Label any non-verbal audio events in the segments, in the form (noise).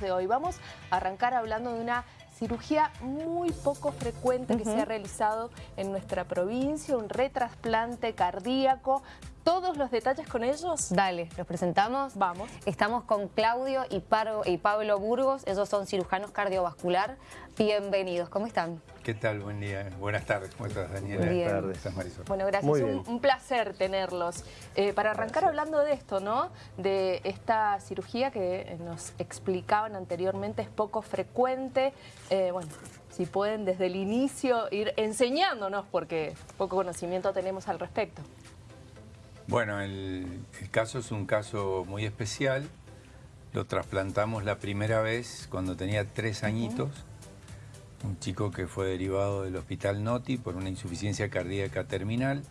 de hoy. Vamos a arrancar hablando de una cirugía muy poco frecuente que se ha realizado en nuestra provincia, un retrasplante cardíaco. Todos los detalles con ellos. Dale, los presentamos. Vamos. Estamos con Claudio y, y Pablo Burgos, ellos son cirujanos cardiovascular. Bienvenidos, ¿cómo están? ¿Qué tal? Buen día. Buenas tardes. ¿Cómo estás, Daniela? Buenas tardes. ¿Estás, Marisol? Bueno, gracias. Un, un, placer tenerlos. Eh, para arrancar hablando de esto, ¿no? De esta cirugía que nos explicaban anteriormente es poco frecuente. Eh, bueno, si pueden desde el inicio ir enseñándonos, porque poco conocimiento tenemos al respecto. Bueno, el, caso es un caso muy especial. Lo trasplantamos la primera vez cuando tenía tres añitos un chico que fue derivado del hospital Noti por una insuficiencia cardíaca terminal.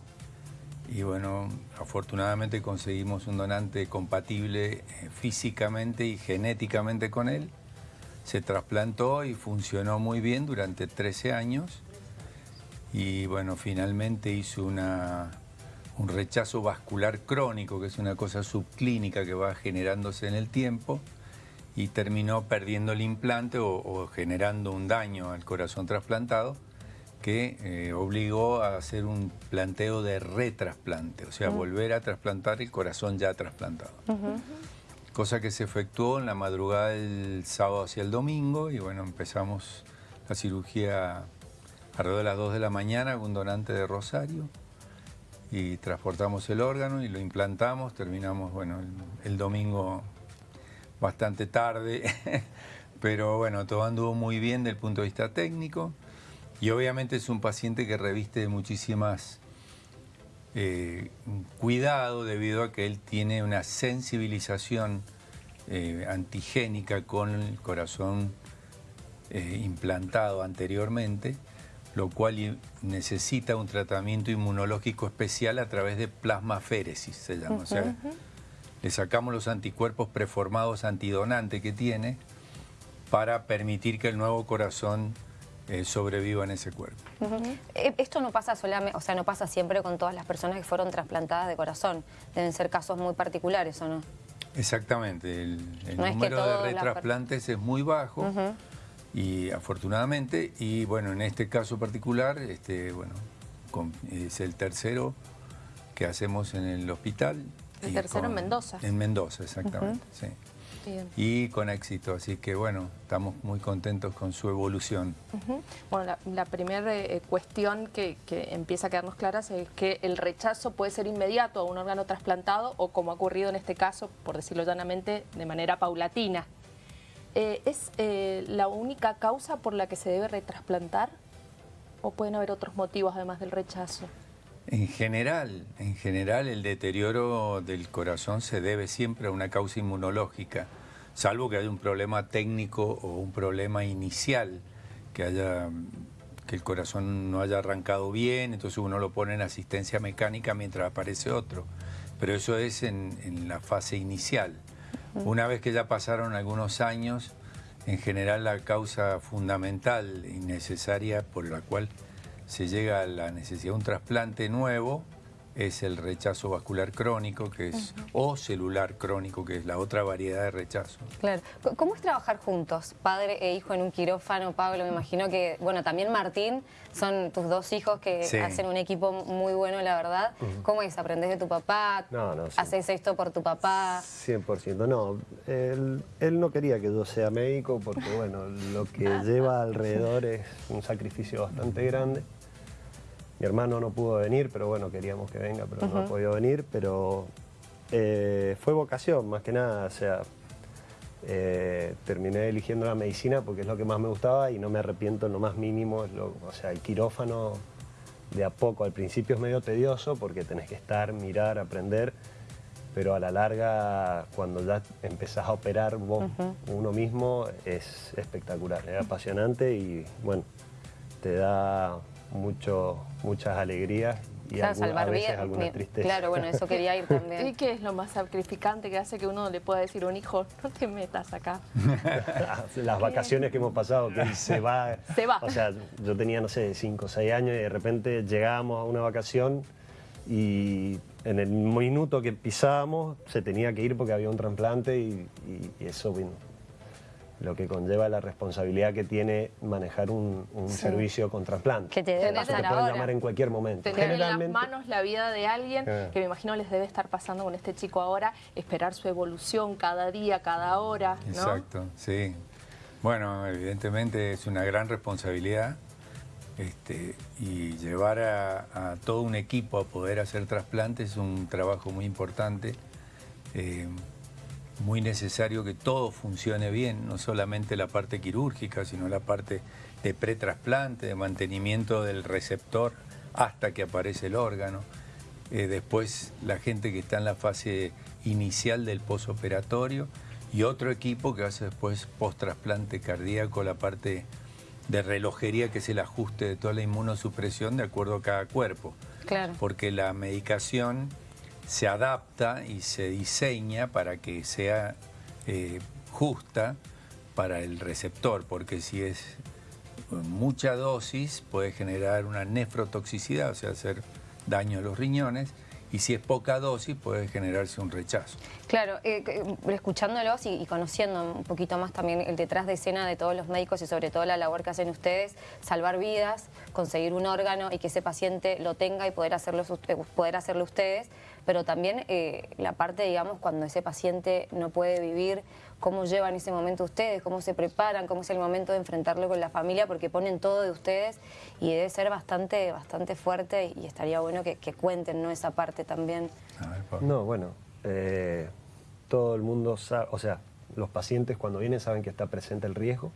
Y bueno, afortunadamente conseguimos un donante compatible eh, físicamente y genéticamente con él. Se trasplantó y funcionó muy bien durante 13 años. Y bueno, finalmente hizo una, un rechazo vascular crónico, que es una cosa subclínica que va generándose en el tiempo y terminó perdiendo el implante o, generando un daño al corazón trasplantado que eh, obligó a hacer un planteo de retrasplante, o sea, volver a trasplantar el corazón ya trasplantado. Cosa que se efectuó en la madrugada del sábado hacia el domingo y bueno, empezamos la cirugía alrededor de las 2 de la mañana con un donante de Rosario y transportamos el órgano y lo implantamos, terminamos, bueno, el domingo bastante tarde, (laughs) pero bueno, todo anduvo muy bien desde el punto de vista técnico. Y obviamente es un paciente que reviste muchísimas eh, cuidado debido a que él tiene una sensibilización eh, antigénica con el corazón eh, implantado anteriormente, lo cual necesita un tratamiento inmunológico especial a través de plasmaféresis, se llama. o sea, le sacamos los anticuerpos preformados antidonante que tiene para permitir que el nuevo corazón eh, sobreviva en ese cuerpo. Eh, esto no pasa solamente, o sea, no pasa siempre con todas las personas que fueron trasplantadas de corazón. Deben ser casos muy particulares, ¿o no? Exactamente. El, número de retrasplantes es muy bajo y afortunadamente, y bueno, en este caso particular, este, bueno, es el tercero que hacemos en el hospital. El tercero en Mendoza. En Mendoza, exactamente, sí. Y con éxito, así que bueno, estamos muy contentos con su evolución. Bueno, la, primera eh, cuestión que, empieza a quedarnos clara es que el rechazo puede ser inmediato a un órgano trasplantado o como ha ocurrido en este caso, por decirlo llanamente, de manera paulatina. Eh, ¿Es eh, la única causa por la que se debe retrasplantar o pueden haber otros motivos además del rechazo? En general, en general el deterioro del corazón se debe siempre a una causa inmunológica, salvo que haya un problema técnico o un problema inicial, que haya que el corazón no haya arrancado bien, entonces uno lo pone en asistencia mecánica mientras aparece otro. Pero eso es en, en la fase inicial. Una vez que ya pasaron algunos años, en general la causa fundamental y necesaria por la cual se llega a la necesidad de un trasplante nuevo, es el rechazo vascular crónico, que es, o celular crónico, que es la otra variedad de rechazo. Claro. ¿Cómo es trabajar juntos, padre e hijo en un quirófano, Pablo? Me imagino que, bueno, también Martín, son tus dos hijos que hacen un equipo muy bueno, la verdad. ¿Cómo es? ¿Aprendés de tu papá? No, no. ¿Haces esto por tu papá? 100%. No, él, él, no quería que yo sea médico porque, bueno, lo que (laughs) lleva alrededor es un sacrificio bastante grande. Mi hermano no pudo venir, pero bueno, queríamos que venga, pero no ha podido venir, pero eh, fue vocación más que nada, o sea, eh, terminé eligiendo la medicina porque es lo que más me gustaba y no me arrepiento en lo más mínimo, o sea, el quirófano de a poco, al principio es medio tedioso porque tenés que estar, mirar, aprender, pero a la larga, cuando ya empezás a operar vos, uno mismo, es espectacular, es apasionante y bueno, te da mucho, muchas alegrías y a veces alguna tristeza. Claro, bueno, eso quería ir (laughs) también. ¿Y qué es lo más sacrificante que hace que uno le pueda decir a un hijo, no te metas acá? (laughs) Las vacaciones que hemos pasado, que se va. (laughs) Se va. O sea, yo tenía, no sé, 5 o 6 años y de repente llegábamos a una vacación y en el minuto que pisábamos se tenía que ir porque había un trasplante y, eso, lo que conlleva la responsabilidad que tiene manejar un, servicio con trasplante. Que te debe pasar te pueden llamar en cualquier momento. Tener en las manos la vida de alguien que me imagino les debe estar pasando con este chico ahora, esperar su evolución cada día, cada hora, ¿no? Exacto, sí. Bueno, evidentemente es una gran responsabilidad este, y llevar a, todo un equipo a poder hacer trasplantes es un trabajo muy importante. Eh, muy necesario que todo funcione bien, no solamente la parte quirúrgica, sino la parte de pretrasplante, de mantenimiento del receptor hasta que aparece el órgano. Eh, después la gente que está en la fase inicial del posoperatorio y otro equipo que hace después post-trasplante cardíaco, la parte de relojería que es el ajuste de toda la inmunosupresión de acuerdo a cada cuerpo. Claro. Porque la medicación se adapta y se diseña para que sea eh, justa para el receptor, porque si es mucha dosis puede generar una nefrotoxicidad, o sea, hacer daño a los riñones, y si es poca dosis puede generarse un rechazo. Claro, eh, escuchándolos y, conociendo un poquito más también el detrás de escena de todos los médicos y sobre todo la labor que hacen ustedes, salvar vidas, conseguir un órgano y que ese paciente lo tenga y poder hacerlo, poder hacerlo ustedes, pero también eh, la parte, digamos, cuando ese paciente no puede vivir, cómo llevan ese momento ustedes, cómo se preparan, cómo es el momento de enfrentarlo con la familia, porque ponen todo de ustedes y debe ser bastante, bastante fuerte y estaría bueno que, cuenten ¿no? esa parte también. no, bueno, eh, todo el mundo sabe, o sea, los pacientes cuando vienen saben que está presente el riesgo.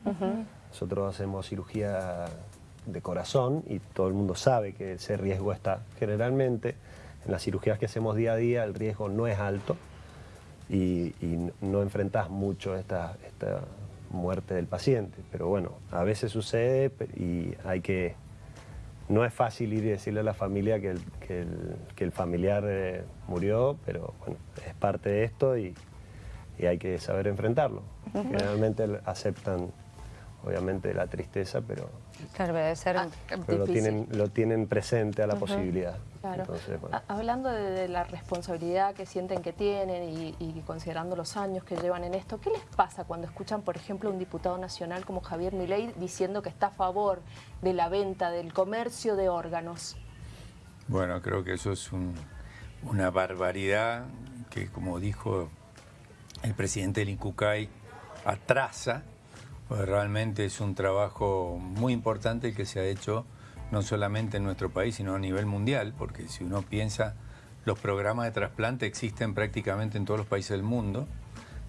Nosotros hacemos cirugía de corazón y todo el mundo sabe que ese riesgo está. Generalmente en las cirugías que hacemos día a día el riesgo no es alto y, no enfrentas mucho esta, esta muerte del paciente. Pero bueno, a veces sucede y hay que... No es fácil ir y decirle a la familia que el, que el, familiar eh, murió, pero bueno, es parte de esto y, y hay que saber enfrentarlo. Generalmente aceptan obviamente la tristeza, pero, claro, debe ser ah, lo, tienen, lo tienen presente a la posibilidad. Hablando de, la responsabilidad que sienten que tienen y, considerando los años que llevan en esto, ¿qué les pasa cuando escuchan, por ejemplo, a un diputado nacional como Javier Milei diciendo que está a favor de la venta, del comercio de órganos? Bueno, creo que eso es una barbaridad que, como dijo el presidente del INCUCAI, atrasa pues realmente es un trabajo muy importante que se ha hecho no solamente en nuestro país, sino a nivel mundial, porque si uno piensa, los programas de trasplante existen prácticamente en todos los países del mundo,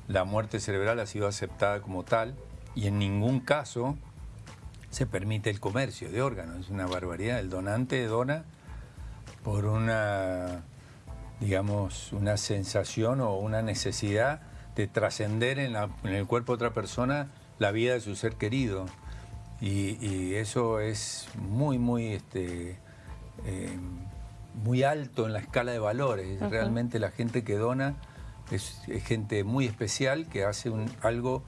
la muerte cerebral ha sido aceptada como tal y en ningún caso se permite el comercio de órganos, es una barbaridad. El donante dona por una, digamos, una sensación o una necesidad de trascender en, en el cuerpo de otra persona la vida de su ser querido. Y, eso es muy, muy, este, eh, muy alto en la escala de valores. Realmente la gente que dona es, gente muy especial que hace un, algo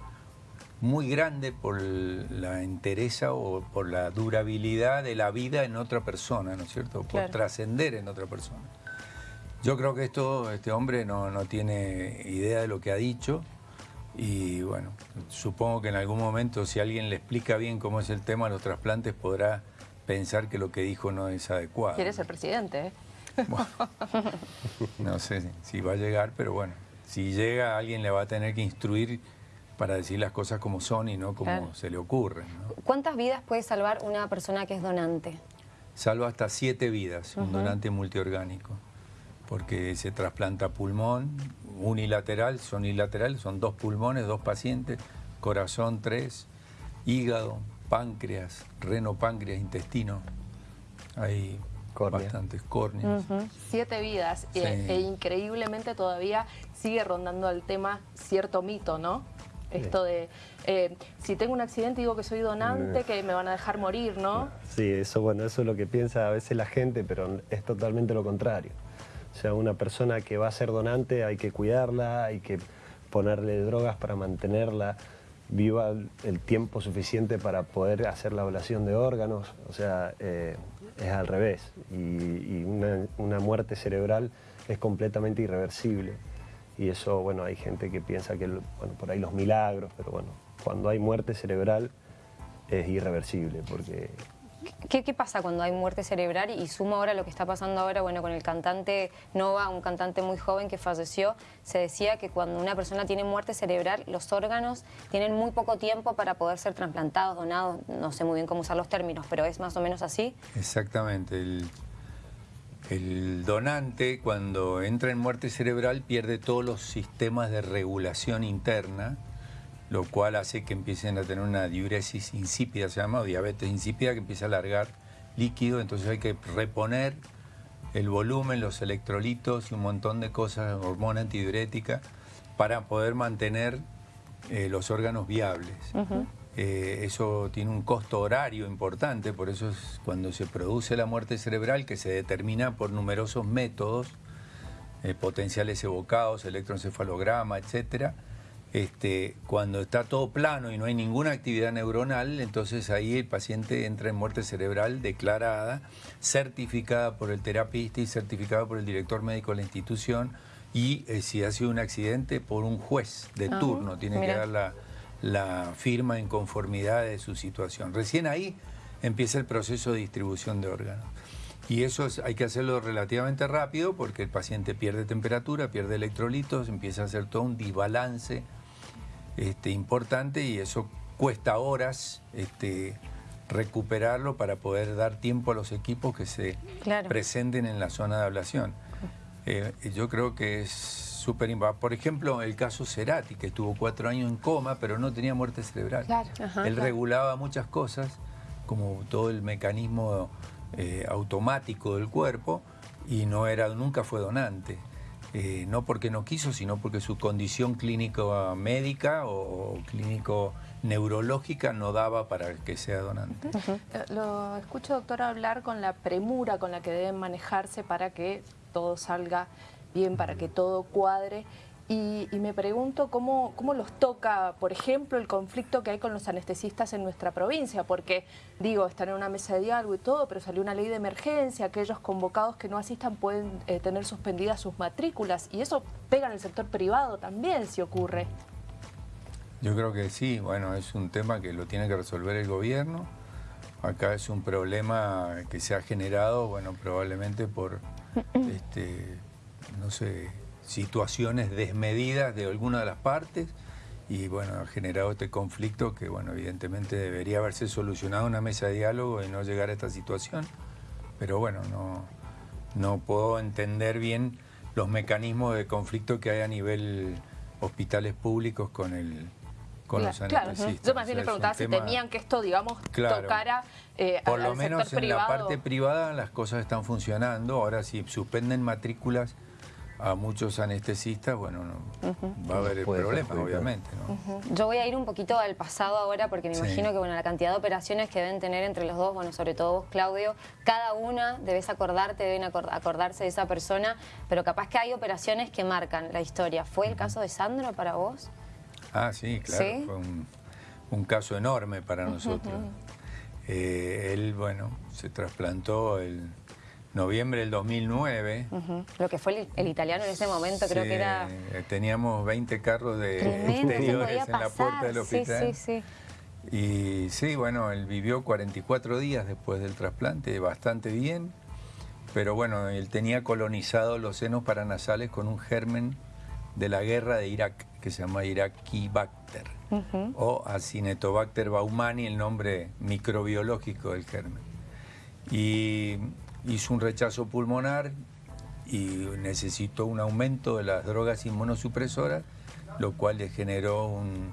muy grande por la entereza o por la durabilidad de la vida en otra persona, ¿no es cierto? Por trascender en otra persona. Yo creo que esto, este hombre no, no tiene idea de lo que ha dicho y bueno, supongo que en algún momento si alguien le explica bien cómo es el tema de los trasplantes podrá pensar que lo que dijo no es adecuado. Quiere ser presidente, ¿eh? (laughs) no sé si va a llegar, pero bueno, si llega alguien le va a tener que instruir para decir las cosas como son y no como se le ocurren. ¿Cuántas vidas puede salvar una persona que es donante? Salva hasta siete vidas, un donante multiorgánico, porque se trasplanta pulmón, unilateral, son unilaterales, son dos pulmones, dos pacientes, corazón tres, hígado, páncreas, reno, páncreas, intestino. Hay bastantes córneas. Siete vidas e, increíblemente todavía sigue rondando el tema cierto mito, ¿no? Esto de, eh, si tengo un accidente digo que soy donante, que me van a dejar morir, ¿no? Sí, eso, bueno, eso es lo que piensa a veces la gente, pero es totalmente lo contrario. O sea, una persona que va a ser donante hay que cuidarla, hay que ponerle drogas para mantenerla viva el tiempo suficiente para poder hacer la ablación de órganos. O sea, eh, es al revés. Y, una, muerte cerebral es completamente irreversible. Y eso, bueno, hay gente que piensa que, bueno, por ahí los milagros, pero bueno, cuando hay muerte cerebral es irreversible porque ¿Qué, ¿Qué, pasa cuando hay muerte cerebral? Y sumo ahora lo que está pasando ahora, bueno, con el cantante Nova, un cantante muy joven que falleció, se decía que cuando una persona tiene muerte cerebral, los órganos tienen muy poco tiempo para poder ser trasplantados, donados, no sé muy bien cómo usar los términos, pero es más o menos así. Exactamente, el donante cuando entra en muerte cerebral pierde todos los sistemas de regulación interna, lo cual hace que empiecen a tener una diuresis insípida, se llama, o diabetes insípida, que empieza a alargar líquido, entonces hay que reponer el volumen, los electrolitos y un montón de cosas, hormona antidiurética, para poder mantener eh, los órganos viables. Eh, eso tiene un costo horario importante, por eso es cuando se produce la muerte cerebral, que se determina por numerosos métodos, eh, potenciales evocados, electroencefalograma, etcétera, este, cuando está todo plano y no hay ninguna actividad neuronal, entonces ahí el paciente entra en muerte cerebral declarada, certificada por el terapista y certificada por el director médico de la institución y eh, si ha sido un accidente por un juez de turno, tiene mira. que dar la, la firma en conformidad de su situación. Recién ahí empieza el proceso de distribución de órganos. Y eso es- hay que hacerlo relativamente rápido porque el paciente pierde temperatura, pierde electrolitos, empieza a hacer todo un desbalance este, importante y eso cuesta horas este, recuperarlo para poder dar tiempo a los equipos que se Claro. presenten en la zona de ablación. Eh, yo creo que es súper importante. Por ejemplo, el caso Cerati, que estuvo cuatro años en coma, pero no tenía muerte cerebral. Claro. Ajá. Él regulaba muchas cosas, como todo el mecanismo eh, automático del cuerpo, y no era, nunca fue donante. Eh, no porque no quiso, sino porque su condición clínico médica o, o clínico neurológica no daba para que sea donante. Eh, Lo escucho, doctora, hablar con la premura con la que deben manejarse para que todo salga bien, para que todo cuadre. Y, y me pregunto cómo, cómo los toca, por ejemplo, el conflicto que hay con los anestesistas en nuestra provincia, porque, digo, están en una mesa de diálogo y todo, pero salió una ley de emergencia, aquellos convocados que no asistan pueden eh, tener suspendidas sus matrículas, y eso pega en el sector privado también, si ocurre. Yo creo que sí, bueno, es un tema que lo tiene que resolver el gobierno. Acá es un problema que se ha generado, bueno, probablemente por, (clears throat) este, no sé, situaciones desmedidas de alguna de las partes y, bueno, ha generado este conflicto que, bueno, evidentemente debería haberse solucionado en una mesa de diálogo y no llegar a esta situación. Pero, bueno, no, no puedo entender bien los mecanismos de conflicto que hay a nivel hospitales públicos con el con los Claro, claro. anestesistas. Yo más O bien sea, le preguntaba si tema- temían que esto, digamos, Claro. tocara eh, Por al- lo al menos sector en la privado. parte privada las cosas están funcionando. Ahora si suspenden matrículas a muchos anestesistas, bueno, no, va a haber el Puede problema, perjudicar. obviamente. ¿no? Yo voy a ir un poquito al pasado ahora porque me Sí. imagino que bueno, la cantidad de operaciones que deben tener entre los dos, bueno, sobre todo vos, Claudio, cada una debes acordarte, deben acor- acordarse de esa persona, pero capaz que hay operaciones que marcan la historia. ¿Fue el caso de Sandro para vos? Ah, sí, claro, ¿Sí? fue un, un caso enorme para nosotros. Eh, él, bueno, se trasplantó el noviembre del 2009. Ujú. Lo que fue el, el italiano en ese momento, creo Sí, que era Teníamos 20 carros de tremendo, ¿qué exteriores en la puerta del Sí, hospital. sí, sí. Y sí, bueno, él vivió 44 días después del trasplante, bastante bien, pero bueno, él tenía colonizado los senos paranasales con un germen de la guerra de Irak, que se llama Iraqibacter, o Acinetobacter baumani, el nombre microbiológico del germen. Y hizo un rechazo pulmonar y necesitó un aumento de las drogas inmunosupresoras, lo cual le generó un,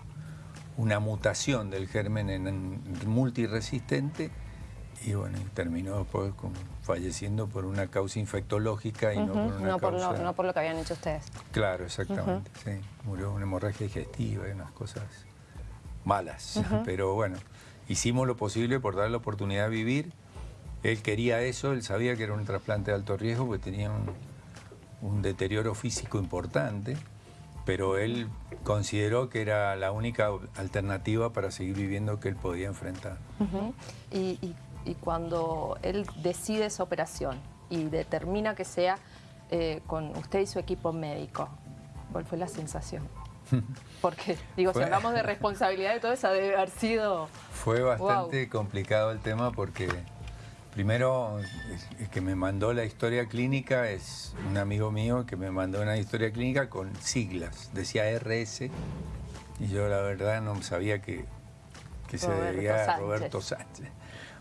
una mutación del germen en, en multiresistente y bueno, terminó después con- falleciendo por una causa infectológica y no por una no, por causa... lo, no por lo que habían hecho ustedes. Claro, exactamente, sí. Murió una hemorragia digestiva y unas cosas malas. Pero bueno, hicimos lo posible por darle la oportunidad de vivir. Él quería eso, él sabía que era un trasplante de alto riesgo porque tenía un, un deterioro físico importante, pero él consideró que era la única alternativa para seguir viviendo que él podía enfrentar. Y, y- y cuando él decide esa operación y determina que sea eh, con usted y su equipo médico, ¿cuál fue la sensación? (laughs) Porque, digo, si hablamos de responsabilidad de todo eso, debe haber sido... Fue bastante complicado el tema porque primero el que me mandó la historia clínica es un amigo mío que me mandó una historia clínica con siglas, decía RS y yo la verdad no sabía que, que se debía a Roberto Sánchez.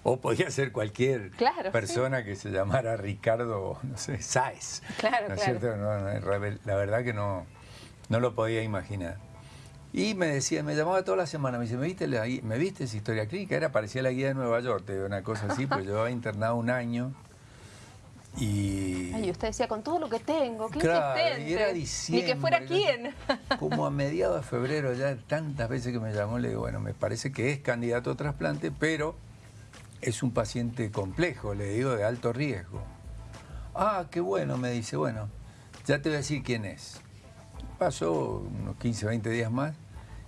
O podía ser cualquier persona que se llamara Ricardo, no sé, Sáez. Claro, ¿no es cierto? la verdad que no, no lo podía imaginar. Y me decía, me llamaba toda la semana, me dice, ¿me viste, ¿me viste esa historia clínica? Era, parecía la guía de Nueva York, te una cosa así, pues yo había internado un año. Y... Ay, usted decía, con todo lo que tengo, qué claro, y era diciembre. Ni que fuera quién. Como a (laughs) mediados de febrero, ya tantas veces que me llamó, le digo, bueno, me parece que es candidato a trasplante, pero es un paciente complejo, le digo, de alto riesgo. Ah, qué bueno, me dice, bueno, ya te voy a decir quién es. Pasó unos 15, 20 días más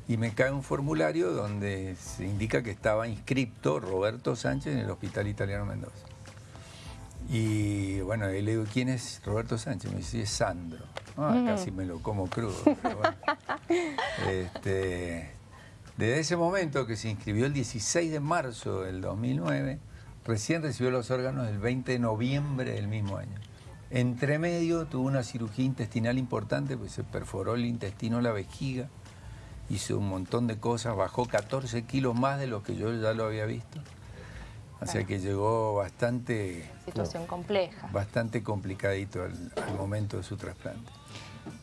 y me cae un formulario donde se indica que estaba inscripto Roberto Sánchez en el Hospital Italiano Mendoza. Y bueno, le digo, ¿quién es Roberto Sánchez? Me dice, es Sandro. Ah, casi me lo como crudo. (laughs) este, desde ese momento que se inscribió el 16 de marzo del 2009, recién recibió los órganos el 20 de noviembre del mismo año. Entre medio tuvo una cirugía intestinal importante, pues se perforó el intestino, la vejiga, hizo un montón de cosas, bajó 14 kilos más de lo que yo ya lo había visto. O sea que llegó bastante... Situación compleja. Bastante complicadito al, momento de su trasplante.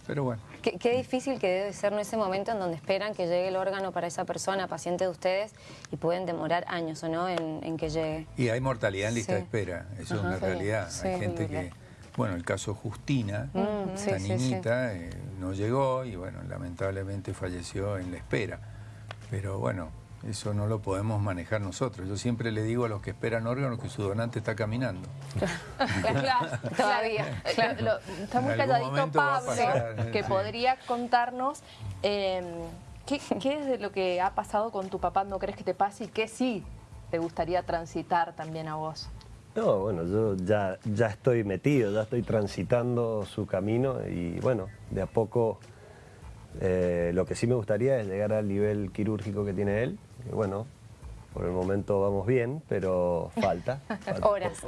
Pero bueno. Qué, difícil que debe ser en ese momento en donde esperan que llegue el órgano para esa persona, paciente de ustedes, y pueden demorar años, ¿o no?, en, que llegue. Y hay mortalidad en lista de espera, eso es una realidad. hay gente que bueno, el caso Justina, mm, esta niñita, eh, no llegó y bueno, lamentablemente falleció en la espera. Pero bueno, eso no lo podemos manejar nosotros. Yo siempre le digo a los que esperan órganos que su donante está caminando. claro, (laughs) todavía. está muy calladito Pablo, que podría contarnos em, ¿qué, qué es de lo que ha pasado con tu papá, no crees que te pase y qué sí te gustaría transitar también a vos. No, bueno, yo ya, ya estoy metido, ya estoy transitando su camino y bueno, de a poco eh, lo que sí me gustaría es llegar al nivel quirúrgico que tiene él. Y bueno, por el momento vamos bien, pero falta. (laughs) Horas.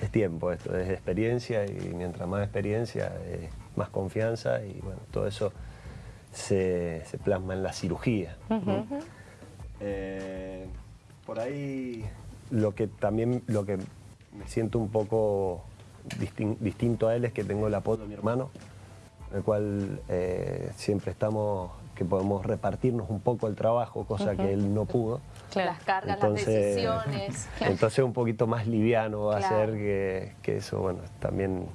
es tiempo esto, es experiencia y mientras más experiencia, más confianza y bueno, todo eso se, plasma en la cirugía. Eh, por ahí lo que también lo que me siento un poco distinto a él es que tengo el apoyo de mi hermano, el cual eh, siempre estamos, que podemos repartirnos un poco el trabajo, cosa que él no pudo. Las cargas, las decisiones. Entonces un poquito más liviano va a ser que, que eso, bueno, también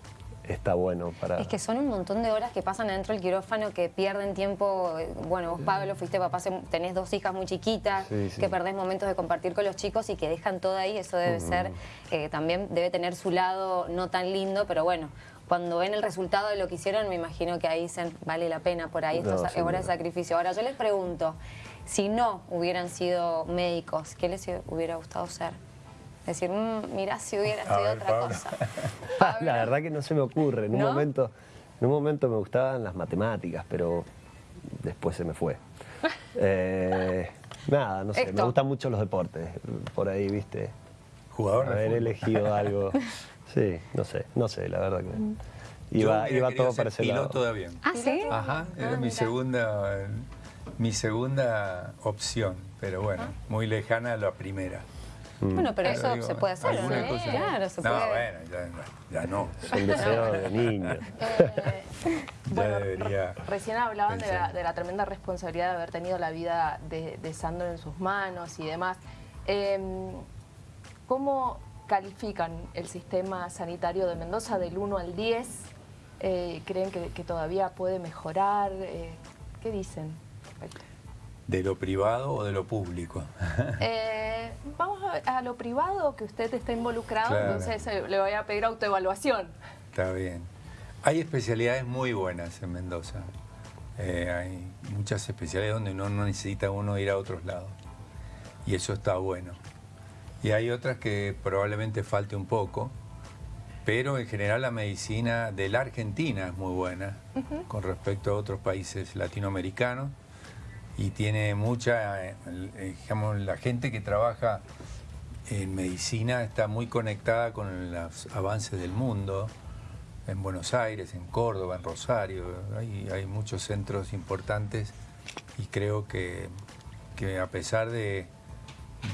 está bueno para... Es que son un montón de horas que pasan adentro del quirófano que pierden tiempo. Bueno, vos Pablo fuiste papá, tenés dos hijas muy chiquitas, que perdés momentos de compartir con los chicos y que dejan todo ahí, eso debe ser, eh, también debe tener su lado no tan lindo, pero bueno, cuando ven el resultado de lo que hicieron, me imagino que ahí dicen, vale la pena por ahí, esto es hora de sacrificio. Ahora, yo les pregunto, si no hubieran sido médicos, ¿qué les hubiera gustado ser? Decir, mm, mira si hubiera estudiado otra cosa. (laughs) La verdad que no se me ocurre. En un, momento, en un momento me gustaban las matemáticas, pero después se me fue. (laughs) Eh, nada, no sé, me gustan mucho los deportes. Por ahí, viste. Jugador. Haber elegido (laughs) algo. Sí, no sé, no sé, la verdad que. Iba, iba todo para ese lado. piloto de avión. ¿Ah, sí? Ajá, era ah, mi segunda, mi segunda opción, pero bueno, muy lejana a la primera. Mm. Bueno, pero eso se puede hacer, ¿no? Claro, se no, bueno, ya, no. Son deseos de niños. Eh, bueno, recién hablaban de la, tremenda responsabilidad de haber tenido la vida de, Sandro en sus manos y demás. Em, ¿Cómo califican el sistema sanitario de Mendoza del 1 al 10? Eh, ¿Creen que, todavía puede mejorar? Eh, ¿Qué dicen? ¿De lo privado o de lo público? (laughs) Eh, vamos a, lo privado, que usted está involucrado, entonces eh, le voy a pedir autoevaluación. Está bien. Hay especialidades muy buenas en Mendoza. Eh, hay muchas especialidades donde no, no necesita uno ir a otros lados. Y eso está bueno. Y hay otras que probablemente falte un poco, pero en general la medicina de la Argentina es muy buena con respecto a otros países latinoamericanos y tiene mucha, eh, digamos, la gente que trabaja en medicina está muy conectada con los avances del mundo, en Buenos Aires, en Córdoba, en Rosario, hay, hay muchos centros importantes y creo que, que a pesar de,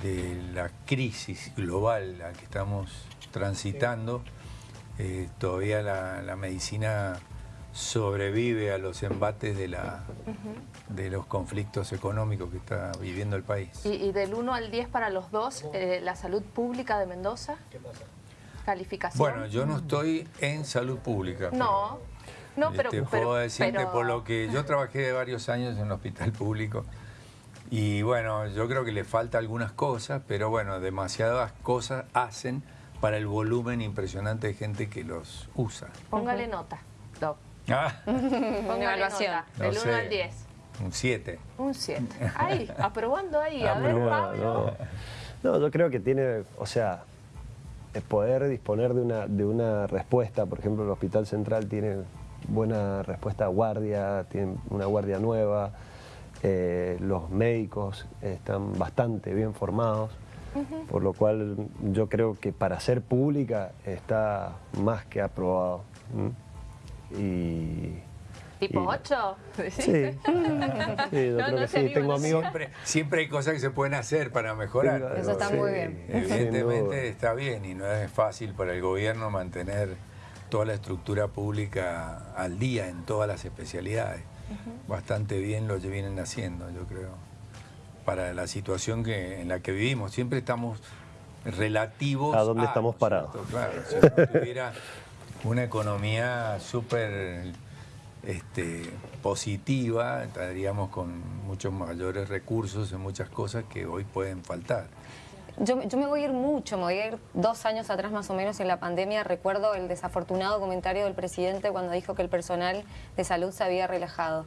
de, la crisis global a que estamos transitando, eh, todavía la, la medicina sobrevive a los embates de, la, de los conflictos económicos que está viviendo el país. ¿Y, del 1 al 10 para los dos, eh, la salud pública de Mendoza? ¿Qué pasa? ¿Calificación? Bueno, yo no estoy en salud pública. No, no, pero... Te puedo decirte por lo que yo trabajé varios años en un hospital público y bueno, yo creo que le falta algunas cosas, pero bueno, demasiadas cosas hacen para el volumen impresionante de gente que los usa. Póngale nota, Doc. Ah. Una evaluación. del 1 al 10. Un 7. Un 7. Ahí, (laughs) aprobando ahí. A ver, Pablo. No. yo creo que tiene, o sea, poder disponer de una, de una respuesta, por ejemplo, el Hospital Central tiene buena respuesta a guardia, tiene una guardia nueva, eh, los médicos están bastante bien formados, por lo cual yo creo que para ser pública está más que aprobado. Y, ¿Tipo 8? Sí, (laughs) sí yo creo que sí, tengo amigos. Siempre, hay cosas que se pueden hacer para mejorar. Eso está muy bien. Evidentemente está bien y no es fácil para el gobierno mantener toda la estructura pública al día en todas las especialidades. Bastante bien lo que vienen haciendo, yo creo, para la situación que, en la que vivimos. Siempre estamos relativos a... dónde estamos parados. Claro, si no tuviera una economía súper este, positiva, estaríamos con muchos mayores recursos en muchas cosas que hoy pueden faltar. Yo, me voy a ir mucho, me voy a ir dos años atrás más o menos en la pandemia. Recuerdo el desafortunado comentario del presidente cuando dijo que el personal de salud se había relajado.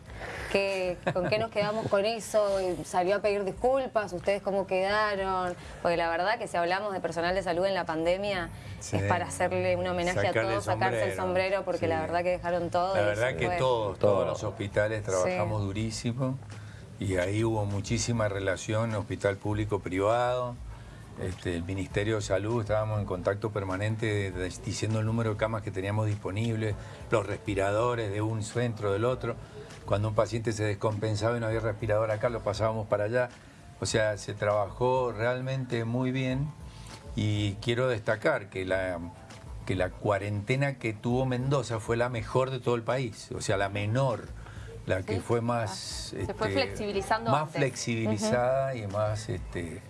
¿Con qué nos quedamos con eso? ¿Salió a pedir disculpas? ¿Ustedes cómo quedaron? Porque la verdad que si hablamos de personal de salud en la pandemia es para hacerle un homenaje a todos, sacarse el sombrero, porque la verdad que dejaron todo. La verdad que todos, todos los hospitales trabajamos durísimo y ahí hubo muchísima relación hospital público-privado. Este, el Ministerio de Salud, estábamos en contacto permanente diciendo el número de camas que teníamos disponibles, los respiradores de un centro, del otro. Cuando un paciente se descompensaba y no había respirador acá, lo pasábamos para allá. O sea, se trabajó realmente muy bien y quiero destacar que la, que la cuarentena que tuvo Mendoza fue la mejor de todo el país, o sea, la menor, la que fue más... se fue este, flexibilizando Más flexibilizada y más... Este,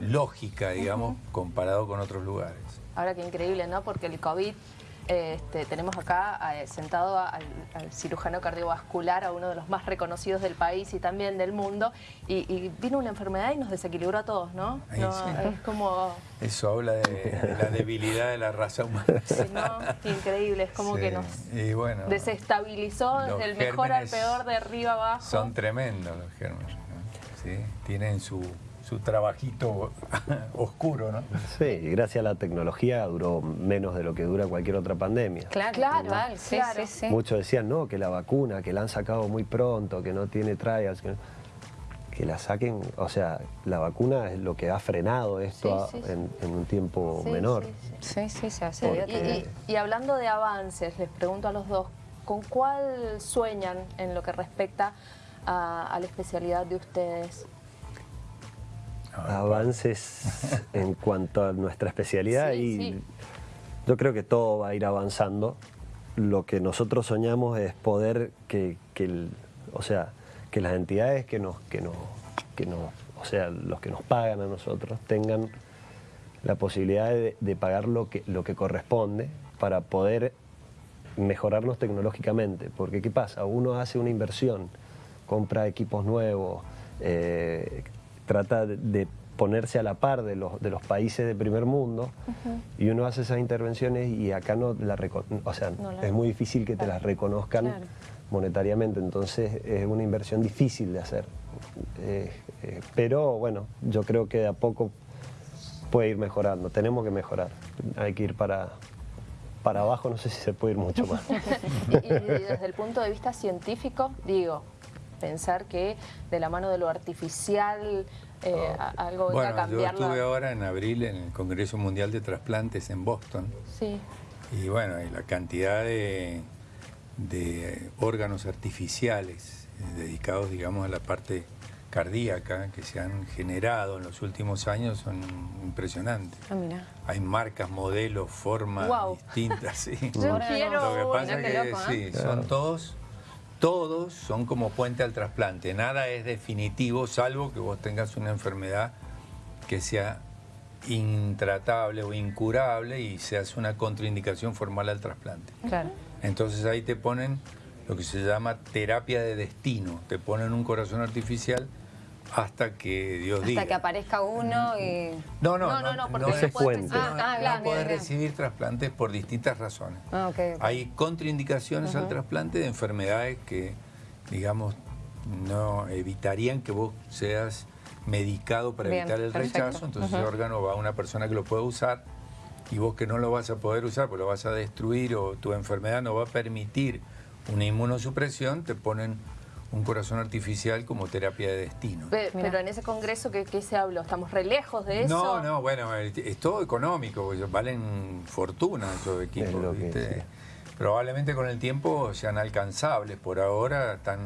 lógica, digamos, comparado con otros lugares. Ahora qué increíble, ¿no? Porque el COVID este, tenemos acá eh, sentado al, cirujano cardiovascular, a uno de los más reconocidos del país y también del mundo, y, vino una enfermedad y nos desequilibró a todos, ¿no? Es como... Eso habla de, la debilidad de la raza humana. (laughs) Sí, ¿no? Increíble, es como que nos desestabilizó desde el mejor al peor, de arriba abajo. Son tremendos los gérmenes, ¿Sí? Tienen su su trabajito (laughs) oscuro, ¿no? Sí, y gracias a la tecnología duró menos de lo que dura cualquier otra pandemia. Claro, claro, sí, sí, sí. Muchos decían, no, que la vacuna, que la han sacado muy pronto, que no tiene trials, que, la saquen, o sea, la vacuna es lo que ha frenado esto En, un tiempo menor. Sí, sí, se hace. y hablando de avances, les pregunto a los dos, ¿con cuál sueñan en lo que respecta a la especialidad de ustedes? Avances (laughs) en cuanto a nuestra especialidad y yo creo que todo va a ir avanzando. Lo que nosotros soñamos es poder que, o sea, que las entidades que nos, que nos, que nos, o sea, los que nos pagan a nosotros tengan la posibilidad de, de pagar lo que, lo que corresponde para poder mejorarnos tecnológicamente. Porque ¿qué pasa? Uno hace una inversión, compra equipos nuevos, eh, trata de ponerse a la par de los, de los países de primer mundo y uno hace esas intervenciones y acá no la o sea, es muy difícil que te las reconozcan monetariamente, entonces es una inversión difícil de hacer. Eh, eh, pero bueno, yo creo que de a poco puede ir mejorando, tenemos que mejorar, hay que ir para, para abajo no sé si se puede ir mucho más. (laughs) y, y desde el punto de vista científico, digo, pensar que de la mano de lo artificial eh, a- algo venga a Bueno, yo la- estuve ahora en abril en el Congreso Mundial de Trasplantes en Boston. Sí, Y bueno, y la cantidad de, de órganos artificiales eh, dedicados, digamos, a la parte cardíaca que se han generado en los últimos años son impresionantes. Ah, mira. Hay marcas, modelos, formas Guau. distintas, sí. (laughs) yo quiero Lo que pasa es que loco, sí, son todos, todos son como puente al trasplante. Nada es definitivo, salvo que vos tengas una enfermedad que sea intratable o incurable y se hace una contraindicación formal al trasplante. Claro. Entonces ahí te ponen lo que se llama terapia de destino. Te ponen un corazón artificial hasta que Dios Hasta diga. que aparezca uno y... No, no, No, no, no, no, porque no no es fuente. Ah, ah, no podés recibir trasplantes por distintas razones. Ah, ok. ok. Hay contraindicaciones al trasplante de enfermedades que, digamos, no evitarían que vos seas medicado para Bien, evitar el perfecto. rechazo, entonces ese órgano va a una persona que lo puede usar y vos que no lo vas a poder usar, pues lo vas a destruir o tu enfermedad no va a permitir una inmunosupresión, te ponen un corazón artificial como terapia de destino. Pero en ese congreso, ¿qué, qué se habló? ¿Estamos re lejos de eso? No, no, bueno, es es todo económico, porque valen fortuna esos equipos. Probablemente con el tiempo sean alcanzables, por ahora están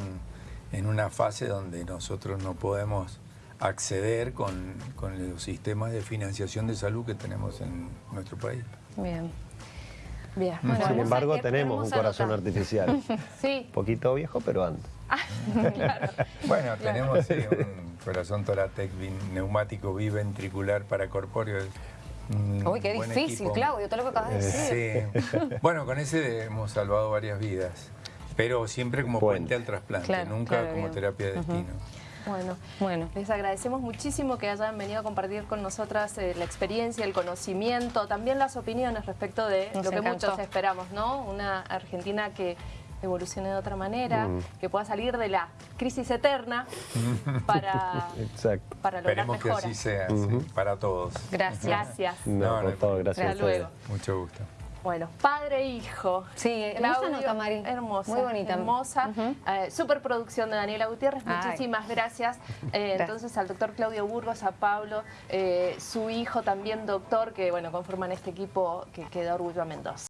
en una fase donde nosotros no podemos acceder con, con los sistemas de financiación de salud que tenemos en nuestro país. Bien. Bien. Bueno, Sin embargo, tenemos un corazón nota. artificial. (laughs) Sí, Poquito viejo, pero antes. (laughs) Bueno, tenemos sí, un corazón Toratec neumático biventricular paracorpóreo. es un Uy, qué difícil, equipo. Claudio, todo lo que acabas de decir. Sí. Bueno, con ese hemos salvado varias vidas, pero siempre como puente, Puente. al trasplante, Claro, nunca claro, como bien. terapia de destino. bueno. Bueno. Les agradecemos muchísimo que hayan venido a compartir con nosotras eh, la experiencia, el conocimiento, también las opiniones respecto de Nos lo que encantó. muchos esperamos, ¿no? Una Argentina que evolucione de otra manera, que pueda salir de la crisis eterna para, (laughs) Exacto. para lograr Esperemos que mejoras. así sea, sí, para todos. Gracias. Gracias. No, No, no todo, gracias a Hasta ustedes. luego. Mucho gusto. Bueno, padre e hijo. Sí, hermosa Claudio, nota, Mari. Hermosa. Muy bonita. Hermosa. Ujú. Eh, superproducción de Daniela Gutiérrez. Ay. Muchísimas gracias. (laughs) Eh, Gracias. Entonces al doctor Claudio Burgos, a Pablo, eh, su hijo también doctor, que bueno, conforman este equipo que, que da orgullo a Mendoza.